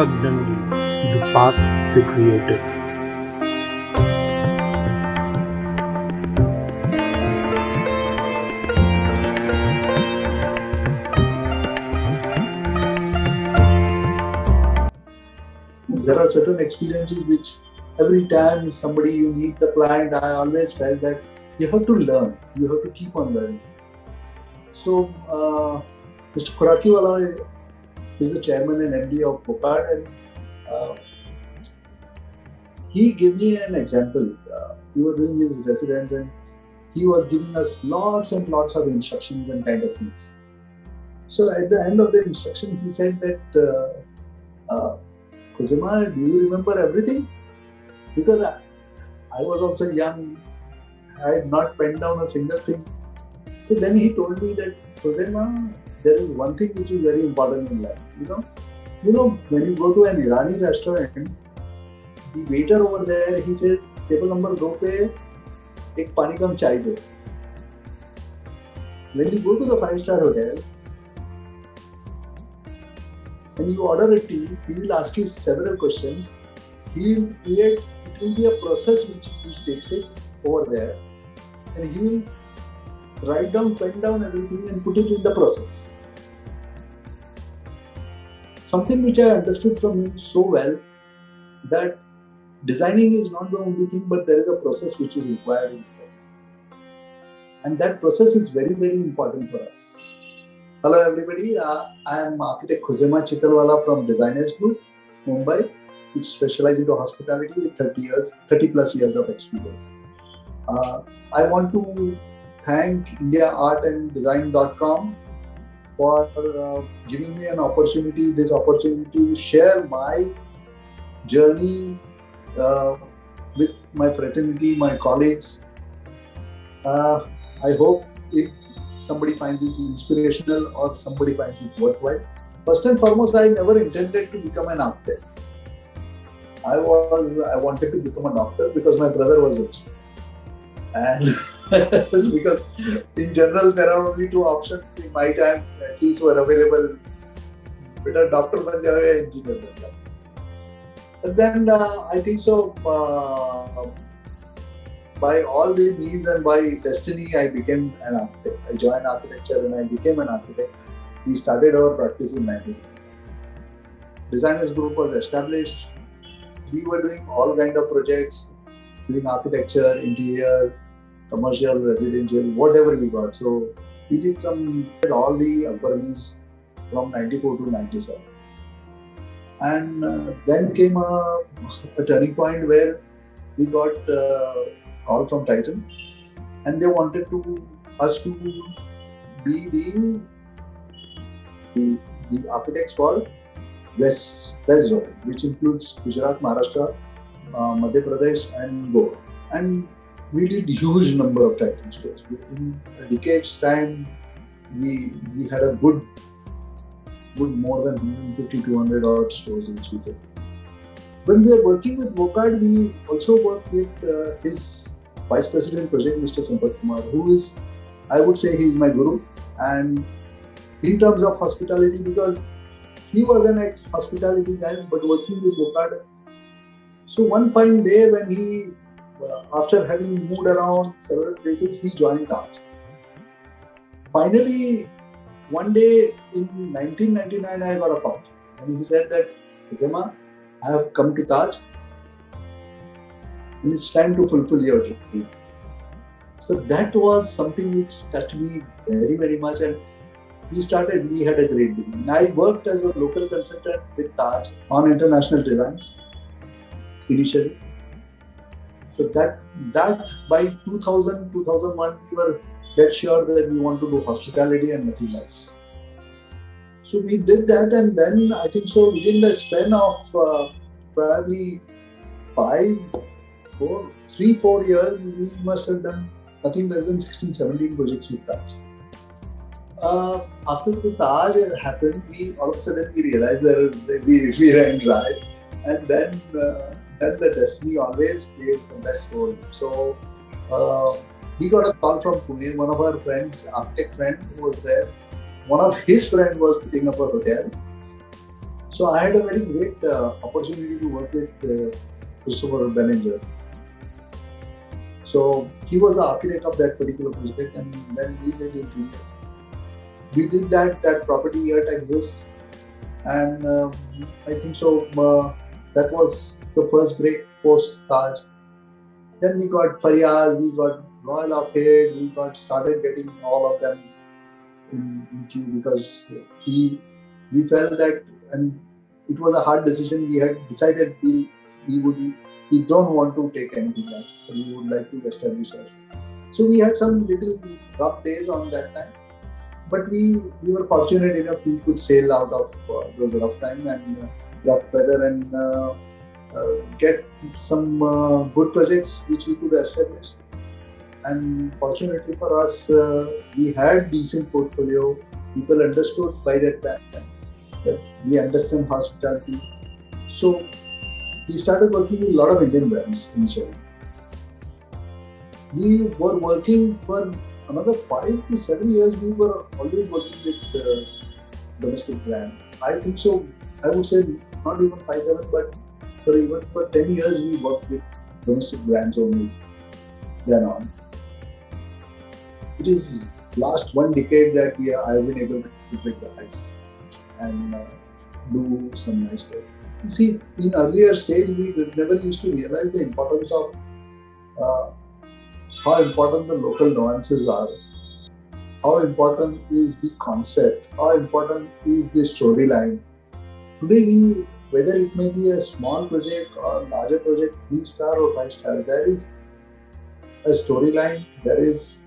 The path they created. There are certain experiences which every time somebody you meet the client, I always felt that you have to learn, you have to keep on learning. So, uh, Mr. Khorakiwala is the chairman and MD of Wockhardt, and uh, he gave me an example. Uh, we were doing his residence, and he was giving us lots and lots of instructions and kind of things. So, at the end of the instruction, he said that, uh, uh, do you remember everything? Because I, I was also young, I had not penned down a single thing. So then he told me that, Khuzema, there is one thing which is very important in life. You know, you know, when you go to an Irani restaurant, the waiter over there, he says, table number two pe ek pani kam chai do. When you go to the five-star hotel, when you order a tea, he will ask you several questions. He will create, it will be a process which, which takes it over there. And he will write down, pen down everything and put it in the process. Something which I understood from him so well that designing is not the only thing, but there is a process which is required inside. And that process is very, very important for us. Hello, everybody. Uh, I am architect Khuzema Chitalwala from Designers Group, Mumbai, which specializes into hospitality with 30 years, 30 plus years of experience. Uh, I want to thank IndiaArtAndDesign.com for uh, giving me an opportunity, this opportunity to share my journey uh, with my fraternity, my colleagues. Uh, I hope it, somebody finds it inspirational or somebody finds it worthwhile. First and foremost, I never intended to become an architect. I was I wanted to become a doctor because my brother was rich, and because in general there are only two options in my time at least were available. बेटा doctor बन जाओ या engineer बन जाओ but then uh, I think so. Uh, by all the means and by destiny, I became an architect. I joined architecture and I became an architect. We started our practice in 19. Designers group was established. We were doing all kind of projects, doing architecture, interior, commercial, residential, whatever we got. So we did some all the Akbaris from 94 to 97 and uh, then came a, a, turning point where we got uh, call from Titan, and they wanted to us to be the the, the architects for West West Zone, which includes Gujarat, Maharashtra, uh, Madhya Pradesh, and Goa. And we did huge number of Titan stores. In a decade's time, we we had a good good more than 150 200 odd stores in Sweden. When we are working with Wockhardt, we also work with uh, his Vice President Project, Mr. Sampath Kumar, who is, I would say, he is my guru. And in terms of hospitality, because he was an ex-hospitality guy, but working with Wockhardt. So one fine day when he, uh, after having moved around several places, he joined Taj. Finally, one day in 1999, I got a call and he said that, Zema, I have come to Taj and it's time to fulfill your dream. So that was something which touched me very, very much. And we started, we had a great beginning. I worked as a local consultant with Taj on international designs initially. So that that by 2000, 2001, we were dead sure that we want to do hospitality and nothing else. So we did that, and then I think so within the span of uh, probably five, four, three, four years, we must have done nothing less than 16, 17 projects with Taj. Uh, after the Taj happened, we all of a sudden we realized that we, we ran dry, and then uh, then the destiny always plays the best role. So uh, we got a call from Pune. One of our friends, architect friend, who was there. One of his friend was putting up a hotel. So I had a very great uh, opportunity to work with uh, Christopher Benninger. So he was the architect of that particular project, and then we did interiors. We did that. That property yet exists, and um, I think so. Uh, that was the first break post Taj. Then we got Fariyas, we got Royal Arcade, we got started getting all of them in, in queue because we we felt that and it was a hard decision. We had decided we we would we don't want to take anything else. We would like to establish ourselves. So we had some little rough days on that time, but we we were fortunate enough we could sail out of uh, those rough time and uh, rough weather and uh get some uh, good projects which we could establish. And fortunately for us, uh, we had decent portfolio. People understood by that time that we understand hospitality. So we started working with a lot of Indian brands initially. We were working for another five to seven years. We were always working with uh, domestic brand. I think so. I would say not even five seven, but for even for ten years we worked with domestic brands only. Then on. It is last one decade that we are, I have been able to break the ice and uh, do some nice work. See, in earlier stage, we never used to realize the importance of uh, how important the local nuances are, how important is the concept, how important is the storyline. Today, we whether it may be a small project or larger project, three star or five star, there is a storyline, there is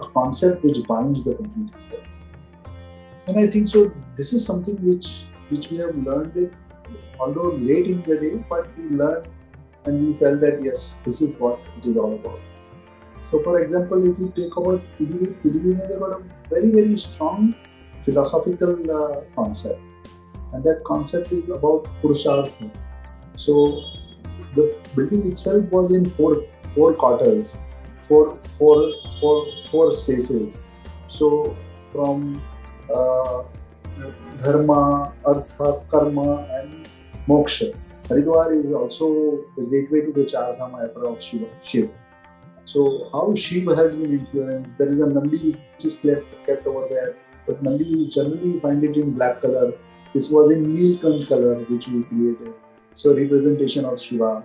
a concept which binds the complete and I think so. This is something which which we have learned it, although late in the day, but we learned and we felt that yes, this is what it is all about. So, for example, if you take about PDV has got a very very strong philosophical uh, concept, and that concept is about Purushartha. So, the building itself was in four four quarters, four four four four spaces. So, from uh, dharma, artha, karma, and moksha. Haridwar is also the gateway to the Char Dham Yatra of Shiva. Shiva. So, how Shiva has been influenced, there is a Nandi which is kept, kept over there, but Nandi is generally find it in black color. This was in Neelkant color which we created. So, representation of Shiva.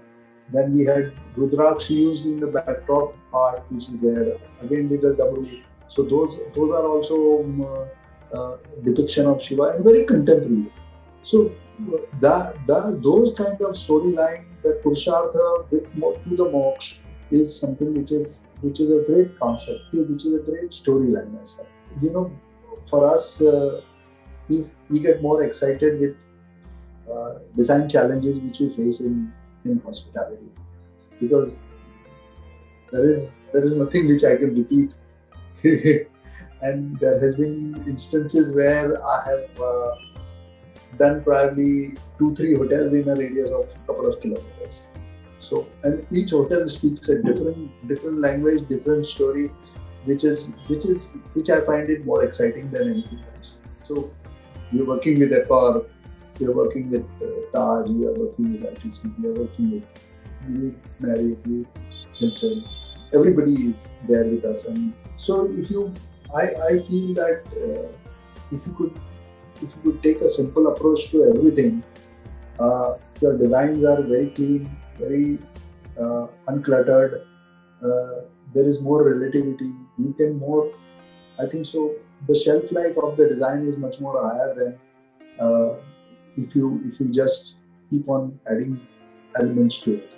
Then we had Rudraksh used in the backdrop part which is there. Again with the double. So, those, those are also um, uh, depiction of Shiva and very contemporary. So that, that those kind of storyline, that Purushartha with to the moksha is something which is which is a great concept, which is a great storyline. You know, for us, uh, we we get more excited with uh, design challenges which we face in in hospitality because there is there is nothing which I can repeat and there has been instances where I have uh, done probably two, three hotels in a radius of a couple of kilometers. So, and each hotel speaks a different, different language, different story, which is, which is, which I find it more exciting than anything else. So, we're working with Accor, we're working with uh, Taj, we are working with ITC, we are working with Marriott, Hilton. Everybody is there with us, and so if you I, I feel that uh, if you could if you could take a simple approach to everything, uh, your designs are very clean, very uh, uncluttered. Uh, there is more relativity. You can more. I think so. The shelf life of the design is much more higher than uh, if you if you just keep on adding elements to it.